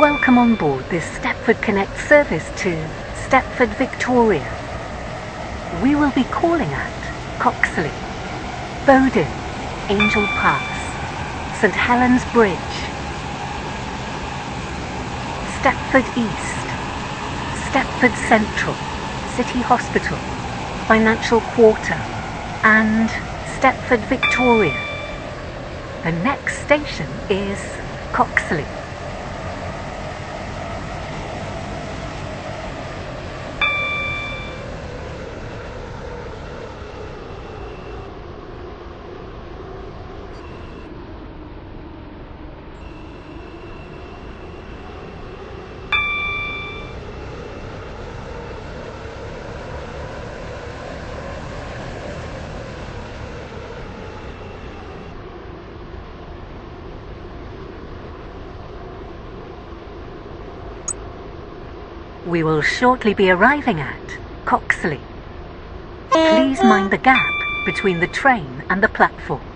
Welcome on board this Stepford Connect service to Stepford Victoria. We will be calling at Coxley, Bowden, Angel Pass, St Helens Bridge, Stepford East, Stepford Central, City Hospital, Financial Quarter, and Stepford Victoria. The next station is Coxley. We will shortly be arriving at Coxley. Please mind the gap between the train and the platform.